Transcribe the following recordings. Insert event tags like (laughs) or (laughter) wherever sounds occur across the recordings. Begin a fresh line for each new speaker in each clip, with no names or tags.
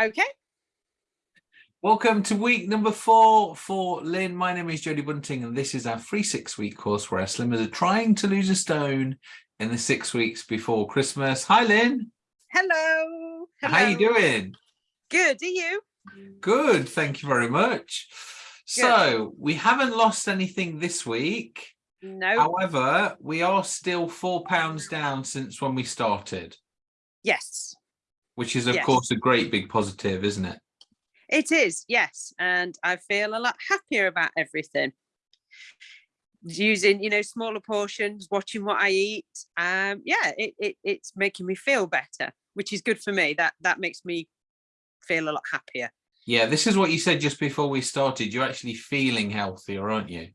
Okay.
Welcome to week number four for Lynn. My name is Jodie Bunting and this is our free six week course where our slimmers are trying to lose a stone in the six weeks before Christmas. Hi Lynn.
Hello. Hello.
How you doing?
Good. Are you?
Good. Thank you very much. So we haven't lost anything this week.
No.
However, we are still four pounds down since when we started,
Yes.
Which is of
Yes.
course a great big positive, isn't it?
It is. Yes. And I feel a lot happier about everything. Using, you know, smaller portions, watching what I eat. Um, yeah, it, it it's making me feel better, which is good for me. That that makes me feel a lot happier.
Yeah, this is what you said just before we started. You're actually feeling healthier, aren't you?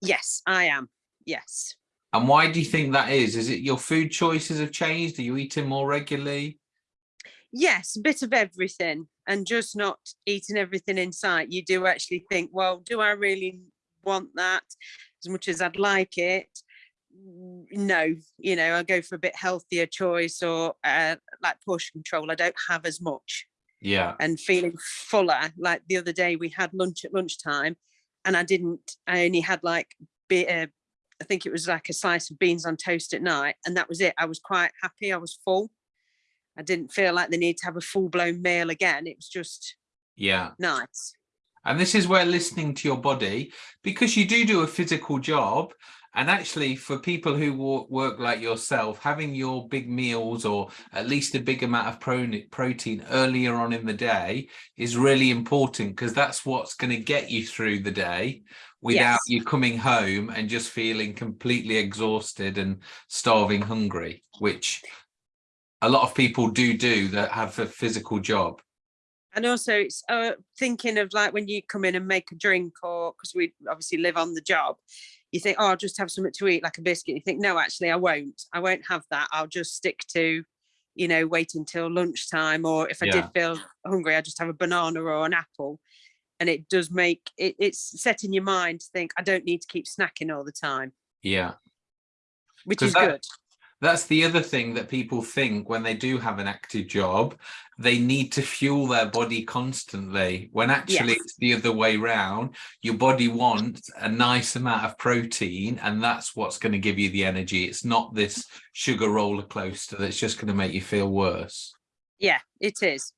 Yes, I am. Yes.
And why do you think that is? Is it your food choices have changed? Are you eating more regularly?
Yes, a bit of everything and just not eating everything in sight. You do actually think, well, do I really want that as much as I'd like it? No, you know, I go for a bit healthier choice or uh, like portion control. I don't have as much
Yeah,
and feeling fuller. Like the other day we had lunch at lunchtime and I didn't, I only had like, be, uh, I think it was like a slice of beans on toast at night and that was it. I was quite happy. I was full. I didn't feel like the need to have a full blown meal again. It was just
yeah.
nice.
And this is where listening to your body, because you do do a physical job, and actually for people who work like yourself, having your big meals or at least a big amount of protein earlier on in the day is really important because that's what's going to get you through the day without
Yes.
you coming home and just feeling completely exhausted and starving hungry, which a lot of people do do that have a physical job.
And also it's uh, thinking of like when you come in and make a drink or because we obviously live on the job, you think, oh, I'll just have something to eat like a biscuit. You think, no, actually I won't. I won't have that. I'll just stick to, you know, wait until lunchtime or if I did feel hungry, I just have a banana or an apple. And it does make it, it's setting your mind to think, I don't need to keep snacking all the time,
Yeah.
which is
that-
good.
That's the other thing that people think when they do have an active job, they need to fuel their body constantly. When actually
Yes.
it's the other way round. Your body wants a nice amount of protein, and that's what's going to give you the energy. It's not this sugar roller coaster that's just going to make you feel worse.
Yeah, it is.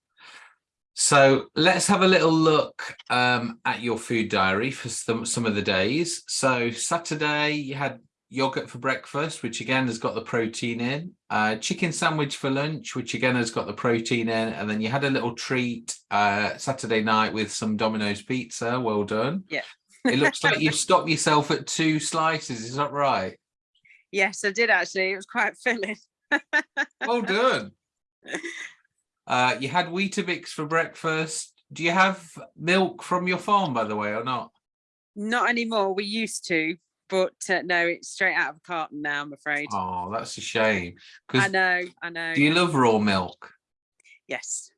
So let's have a little look um, at your food diary for some, some of the days. So Saturday you had yogurt for breakfast, which again has got the protein in. Uh, chicken sandwich for lunch, which again has got the protein in. And then you had a little treat uh, Saturday night with some Domino's pizza. Well done.
Yeah.
it looks like you've stopped yourself at two slices. Is that right?
Yes, I did actually. It was quite filling.
Well (laughs) done. Uh, you had Weetabix for breakfast. Do you have milk from your farm, by the way, or not?
Not anymore. We used to, but uh, no, it's straight out of a carton now. I'm afraid.
Oh, that's a shame.
I know. I know.
do you love raw milk?
Yes.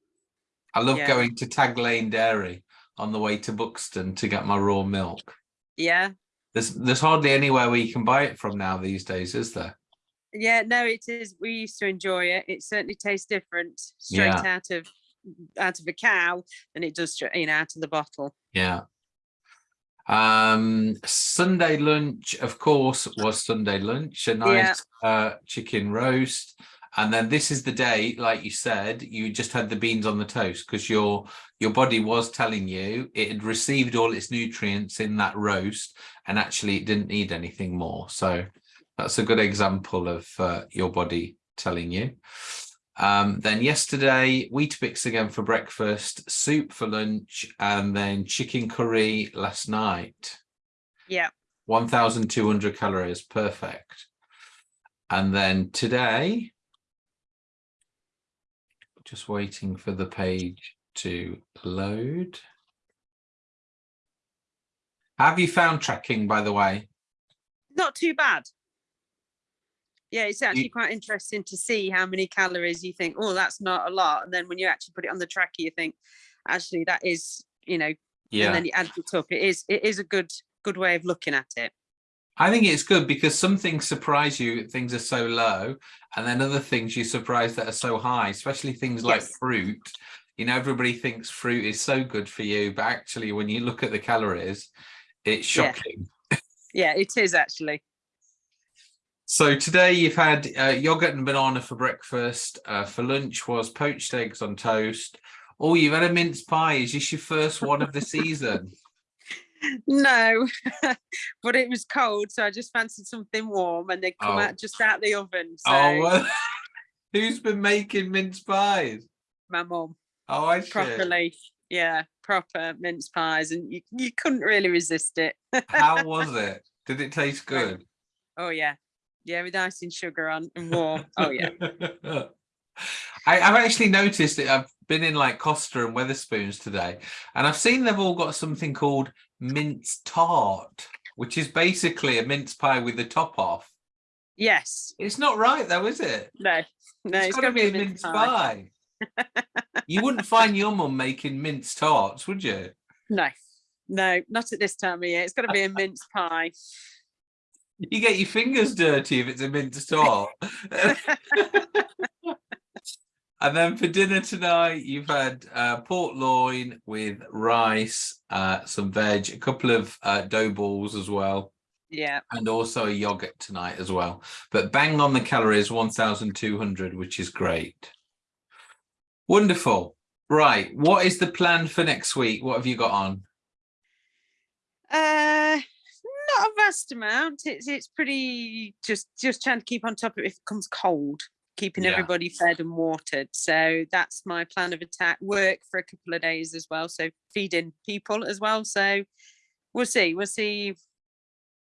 I love
Yeah.
going to Tag Lane Dairy on the way to Buxton to get my raw milk.
Yeah.
There's there's hardly anywhere where you can buy it from now these days, is there?
Yeah. No, it is. We used to enjoy it. It certainly tastes different straight
Yeah.
out of out of a cow than it does you know out of the bottle.
Yeah. Um, Sunday lunch, of course, was Sunday lunch, a nice uh, chicken roast. And then this is the day, like you said, you just had the beans on the toast because your your body was telling you it had received all its nutrients in that roast and actually it didn't need anything more. So that's a good example of uh, your body telling you. Um, then yesterday, Weetabix again for breakfast, soup for lunch, and then chicken curry last night.
Yeah.
1,200 calories, perfect. And then today, just waiting for the page to load. Have you found tracking, by the way?
Not too bad. Yeah, it's actually quite interesting to see how many calories you think, oh, that's not a lot. And then when you actually put it on the tracker, you think, actually, that is, you know, yeah and
Yeah,
then you add it up. It is, it is a good, good way of looking at it.
I think it's good because some things surprise you, things are so low, and then other things you surprise that are so high, especially things like
Yes.
fruit. You know, everybody thinks fruit is so good for you, but actually when you look at the calories, it's
Yeah.
shocking.
Yeah, it is actually.
So today you've had uh, yogurt and banana for breakfast. Uh, for lunch was poached eggs on toast. Oh, you've had a mince pie. Is this your first one of the season? (laughs)
No, (laughs) but it was cold, so I just fancied something warm and they come
Oh.
out just out the oven. So
Oh, well, (laughs) who's been making mince pies?
my mum
Oh, I see.
properly, yeah, proper mince pies, and you, you couldn't really resist it.
How was it? Did it taste good?
Oh yeah, yeah, with icing sugar on and warm. Oh yeah, (laughs)
I, I've actually noticed that I've been in like Costa and Wetherspoons today, and I've seen they've all got something called mince tart, which is basically a mince pie with the top off.
yes,
It's not right though, is it?
no, no,
it's
it's
got
got
to be a mince pie. (laughs) you wouldn't find your mum making mince tarts, would you?
No, no, not at this time of year. It's got to be a mince pie.
You get your fingers dirty if it's a mince tart. (laughs) And then for dinner tonight, you've had uh, pork loin with rice, uh, some veg, a couple of uh, dough balls as well,
yeah,
and also a yogurt tonight as well. But bang on the calories, 1,200, which is great. Wonderful. Right. What is the plan for next week? What have you got on?
uh, not a vast amount. It's it's pretty just just trying to keep on top of it if it comes cold. Keeping
Yeah.
everybody fed and watered. So that's my plan of attack. Work for a couple of days as well. So feeding people as well. So we'll see. We'll see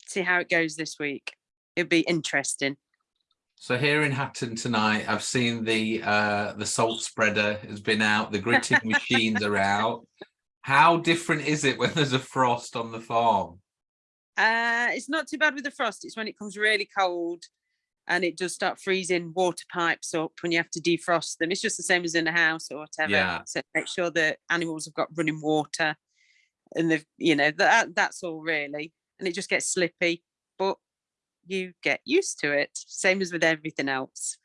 see how it goes this week. It'll be interesting.
So here in Hatton tonight, I've seen the uh, the salt spreader has been out, the gritting (laughs) machines are out. How different is it when there's a frost on the farm?
Uh, it's not too bad with the frost. It's when it comes really cold and it does start freezing water pipes up when you have to defrost them. It's just the same as in a house or whatever.
Yeah.
So make sure that animals have got running water and they've, you know, that that's all really. And it just gets slippy, but you get used to it. Same as with everything else.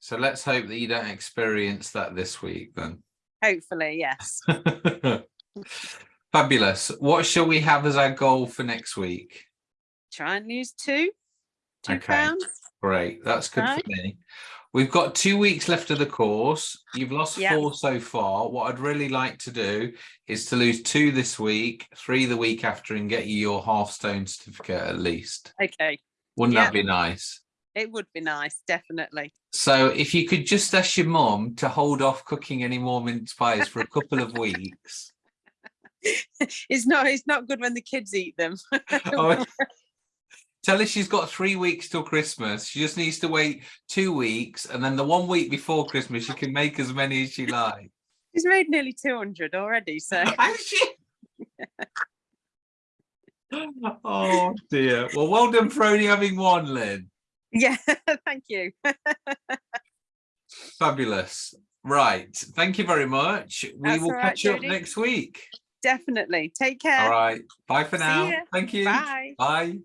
So let's hope that you don't experience that this week then.
Hopefully, yes. (laughs)
Fabulous. What shall we have as our goal for next week?
Try and lose two, two
Okay.
pounds.
Great, that's good
Right.
for me. We've got two weeks left of the course. You've lost
Yeah.
four so far. What I'd really like to do is to lose two this week, three the week after, and get you your half stone certificate at least.
Okay.
Wouldn't
Yeah.
that be nice?
It would be nice, definitely.
So if you could just ask your mum to hold off cooking any more mince pies for a couple of weeks. (laughs)
It's not it's not good when the kids eat them. (laughs)
Oh, (laughs) Tell her she's got three weeks till Christmas. She just needs to wait two weeks, and then the one week before Christmas, she can make as many as she likes.
She's made nearly 200 already, so
she? oh dear. Well, well done for only having one, Lynn.
yeah, thank you.
Fabulous. Right. Thank you very much. We
That's
will
right,
catch up next week.
Definitely. Take care.
All right. Bye for now. Thank you.
Bye.
Bye.